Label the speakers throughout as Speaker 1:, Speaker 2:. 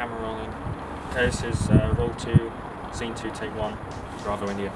Speaker 1: camera rolling. Okay, this is uh, roll two, scene two, take one. Bravo, India.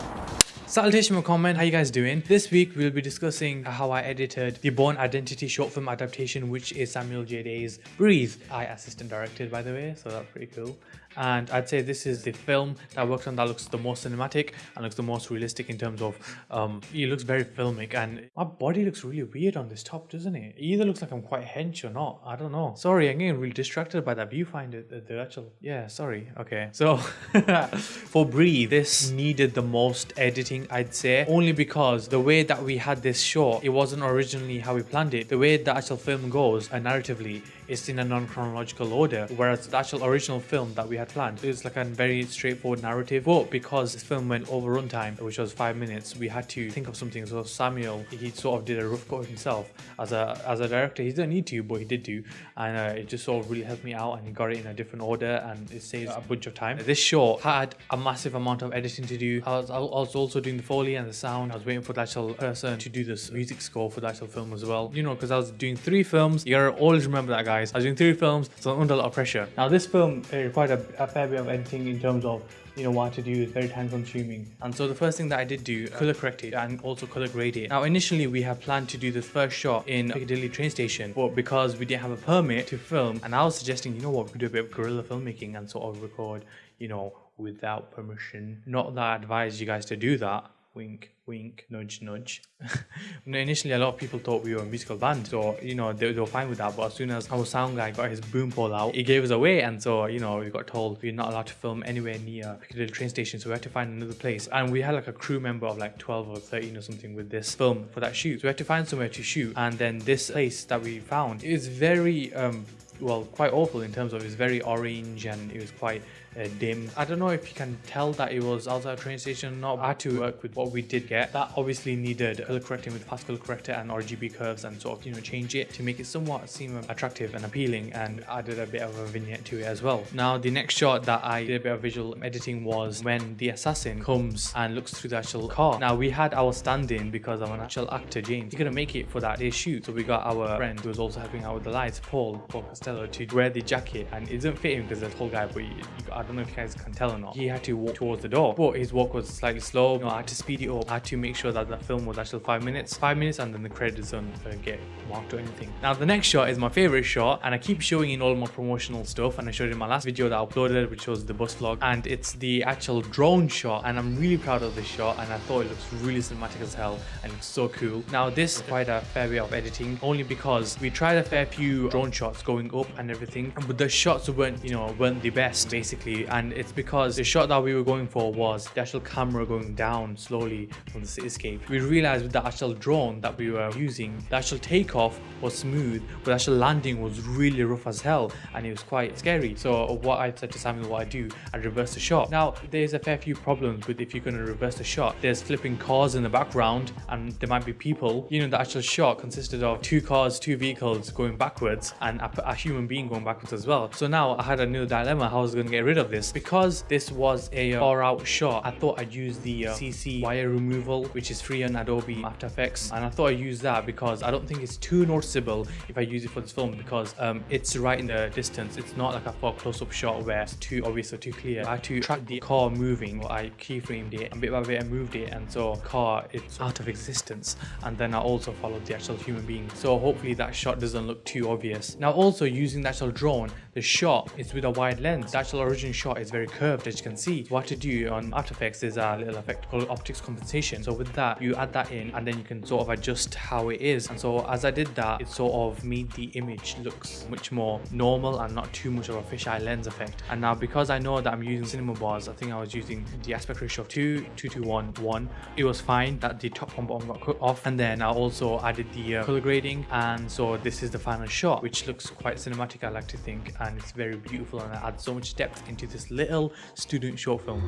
Speaker 2: Salutation comment, how you guys doing? This week we'll be discussing how I edited the Bourne Identity short film adaptation which is Samuel J. Day's Breathe. I assistant directed by the way, so that's pretty cool. And I'd say this is the film that I worked on that looks the most cinematic and looks the most realistic in terms of um it looks very filmic and my body looks really weird on this top doesn't it? it either looks like I'm quite hench or not, I don't know. Sorry, I'm getting really distracted by that viewfinder, the, the actual, yeah, sorry, okay. So for Breathe, this needed the most editing I'd say, only because the way that we had this shot, it wasn't originally how we planned it. The way the actual film goes, uh, narratively, it's in a non-chronological order, whereas the actual original film that we had planned, is like a very straightforward narrative. But because this film went over runtime, which was five minutes, we had to think of something. So Samuel, he sort of did a rough cut himself as a as a director. He didn't need to, but he did do, and uh, it just sort of really helped me out, and he got it in a different order, and it saves a bunch of time. This short had a massive amount of editing to do. I was, I was also doing the foley and the sound. I was waiting for the actual person to do this music score for the actual film as well. You know, because I was doing three films. You gotta always remember that, guys. I was doing three films, so I'm under a lot of pressure.
Speaker 3: Now this film required a, a fair bit of editing in terms of you know what to do is very time consuming
Speaker 2: and so the first thing that i did do uh, color correct it and also color grade it now initially we had planned to do the first shot in piccadilly train station but because we didn't have a permit to film and i was suggesting you know what we could do a bit of guerrilla filmmaking and sort of record you know without permission not that i advise you guys to do that wink wink nudge nudge. Initially a lot of people thought we were a musical band so you know they, they, were fine with that but as soon as our sound guy got his boom pole out he gave us away and so you know we got told we're not allowed to film anywhere near Piccadilly train station so we had to find another place. And we had like a crew member of like 12 or 13 or something with this film for that shoot. So we had to find somewhere to shoot and then this place that we found is very um well quite awful in terms of it's very orange and it was quite uh, dim. I don't know if you can tell that it was outside a train station or not. I had to work with what we did get. That obviously needed color correcting with fast color corrector and RGB curves and sort of, you know, change it to make it somewhat seem attractive and appealing and added a bit of a vignette to it as well. Now, the next shot that I did a bit of visual editing was when the assassin comes and looks through the actual car. Now, we had our stand-in because of an actual actor, James. He couldn't make it for that day's shoot. So we got our friend who was also helping out with the lights, Paul, Paul Costello, to wear the jacket and it doesn't fit him because a tall guy, but you, you, I don't know if you guys can tell or not. He had to walk towards the door, but his walk was slightly slow. You know, I had to speed it up. I had to make sure that the film was actually five minutes, five minutes, and then the credits don't uh, get marked or anything. Now, the next shot is my favorite shot, and I keep showing in all my promotional stuff, and I showed in my last video that I uploaded, which was the bus vlog, and it's the actual drone shot, and I'm really proud of this shot, and I thought it looks really cinematic as hell, and it's so cool. Now, this is quite a fair bit of editing, only because we tried a fair few drone shots going up and everything, but the shots weren't, you know, weren't the best, basically, and it's because the shot that we were going for was the actual camera going down slowly from the cityscape. We realized with the actual drone that we were using, the actual takeoff was smooth, but the actual landing was really rough as hell and it was quite scary. So what I said to Samuel what I do, I reverse the shot. Now there's a fair few problems with if you're going to reverse the shot. There's flipping cars in the background and there might be people. You know the actual shot consisted of two cars, two vehicles going backwards and a, a human being going backwards as well. So now I had a new dilemma how I was going to get rid of this because this was a uh, far out shot, I thought I'd use the uh, CC wire removal, which is free on Adobe After Effects. And I thought I'd use that because I don't think it's too noticeable if I use it for this film because um, it's right in the distance. It's not like a far close-up shot where it's too obvious or too clear. I had to track the car moving. I keyframed it and bit by bit I moved it and so car it's out of existence. And then I also followed the actual human being. So hopefully that shot doesn't look too obvious. Now also using the actual drone, the shot is with a wide lens. The actual original shot is very curved as you can see. What to do on After Effects is a little effect called optics compensation. So with that, you add that in and then you can sort of adjust how it is. And so as I did that, it sort of made the image looks much more normal and not too much of a fisheye lens effect. And now because I know that I'm using cinema bars, I think I was using the aspect ratio of 2, 2 to 1, 1. It was fine that the top and bottom got cut off. And then I also added the uh, color grading. And so this is the final shot, which looks quite cinematic, I like to think. And it's very beautiful and it adds so much depth into this little student short film.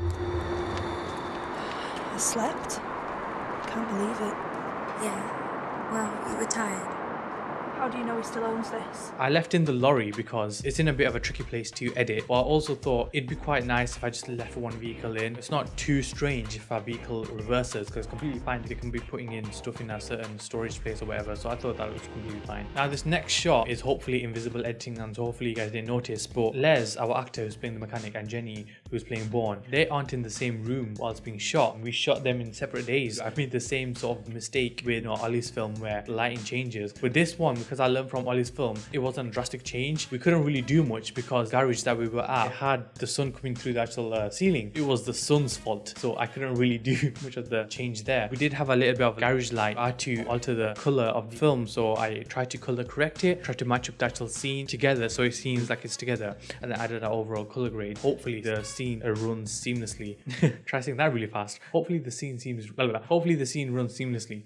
Speaker 4: I slept. Can't believe it.
Speaker 5: Yeah. Well, you were tired.
Speaker 4: How do you know he still owns this?
Speaker 2: I left in the lorry because it's in a bit of a tricky place to edit. But I also thought it'd be quite nice if I just left one vehicle in. It's not too strange if our vehicle reverses because it's completely fine. They can be putting in stuff in a certain storage place or whatever. So I thought that was completely fine. Now this next shot is hopefully invisible editing and so hopefully you guys didn't notice. But Les, our actor who's playing the mechanic and Jenny who's playing Bourne, they aren't in the same room whilst being shot. We shot them in separate days. I made the same sort of mistake with you know, Ollie's film where lighting changes. With this one, because I learned from Ollie's film, it wasn't a drastic change. We couldn't really do much because garage that we were at had the sun coming through the actual uh, ceiling. It was the sun's fault. So I couldn't really do much of the change there. We did have a little bit of garage light. I had to alter the color of the film. So I tried to color correct it, tried to match up the actual scene together so it seems like it's together and then added an overall color grade. Hopefully the scene runs seamlessly. Try saying that really fast. Hopefully the scene seems, blah, blah, blah. hopefully the scene runs seamlessly.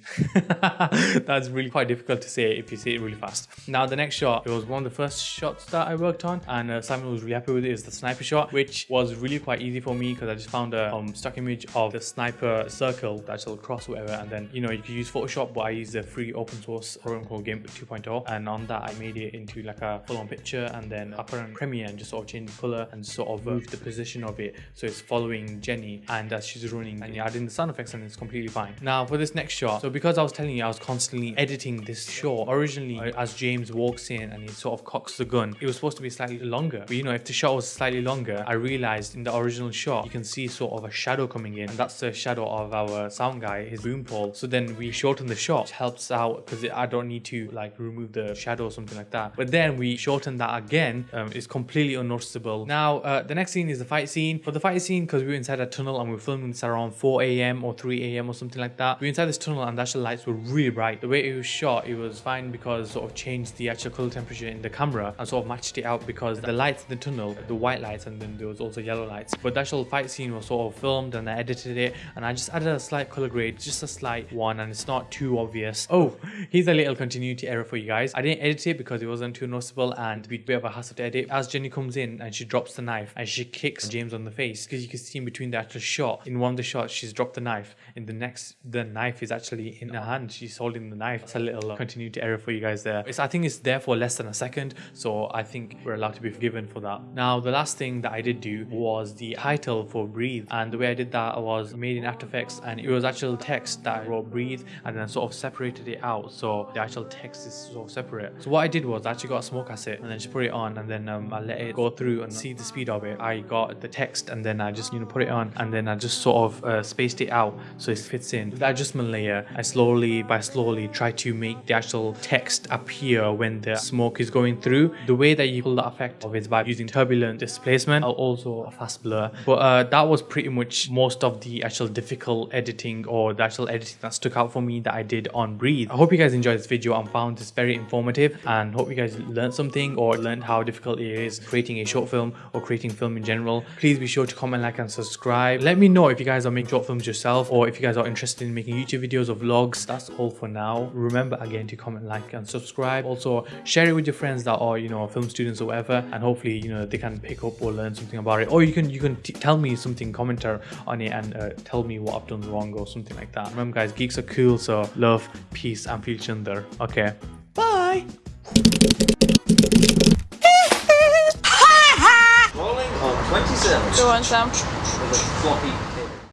Speaker 2: That's really quite difficult to say if you say it really fast. Now the next shot, it was one of the first shots that I worked on and uh, Simon was really happy with it is the sniper shot, which was really quite easy for me because I just found a um, stock image of the sniper circle, the actual cross whatever, and then, you know, you could use Photoshop, but I used a free open source program called GIMP 2.0 and on that I made it into like a full-on picture and then I put on Premiere and just sort of change the color and sort of move the position of it so it's following Jenny and as she's running and you add in the sound effects and it's completely fine. Now for this next shot, so because I was telling you I was constantly editing this shot, originally uh, as James walks in and he sort of cocks the gun, it was supposed to be slightly longer. But you know, if the shot was slightly longer, I realized in the original shot, you can see sort of a shadow coming in and that's the shadow of our sound guy, his boom pole. So then we shorten the shot, which helps out because I don't need to like remove the shadow or something like that. But then we shorten that again, um, it's completely unnoticeable. Now, uh, the next scene is the fight scene. For the fight scene, because we were inside a tunnel and we are filming this around 4 a.m. or 3 a.m. or something like that. We were inside this tunnel and the actual lights were really bright. The way it was shot, it was fine because sort of changed the actual color temperature in the camera and sort of matched it out because the lights in the tunnel, the white lights and then there was also yellow lights. But the actual fight scene was sort of filmed and I edited it and I just added a slight color grade, just a slight one and it's not too obvious. Oh, here's a little continuity error for you guys. I didn't edit it because it wasn't too noticeable and it'd be a bit of a hassle to edit. As Jenny comes in and she drops the knife and she kicks James on the face because you can see in between the actual shot. In one of the shots, she's dropped the knife. In the next, the knife is actually in her hand. She's holding the knife. It's a little continuity error for you guys there. It's, I think it's there for less than a second, so I think we're allowed to be forgiven for that. Now, the last thing that I did do was the title for Breathe, and the way I did that was made in After Effects, and it was actual text that I wrote Breathe, and then sort of separated it out, so the actual text is sort of separate. So what I did was I actually got a smoke cassette, and then just put it on, and then um, I let it go through and see the speed of it. I got the text, and then I just you know put it on, and then I just sort of uh, spaced it out so it fits in. With the adjustment layer, I slowly by slowly try to make the actual text appear when the smoke is going through. The way that you pull that effect of is by using turbulent displacement, or also a fast blur. But uh, that was pretty much most of the actual difficult editing or the actual editing that stuck out for me that I did on Breathe. I hope you guys enjoyed this video and found this very informative and hope you guys learned something or learned how difficult it is creating a short film or creating film in general. Please be sure to comment, like and subscribe. Let me know if you guys are making short films yourself or if you guys are interested in making YouTube videos or vlogs. That's all for now. Remember again to comment, like and subscribe. Subscribe also share it with your friends that are, you know, film students or whatever and hopefully, you know, they can pick up or learn something about it. Or you can you can tell me something, commenter on it and uh, tell me what I've done wrong or something like that. Remember guys, geeks are cool, so love, peace and feel chunder. Okay. Bye!
Speaker 5: Rolling on 27.
Speaker 4: Go on, Sam.
Speaker 5: With a floppy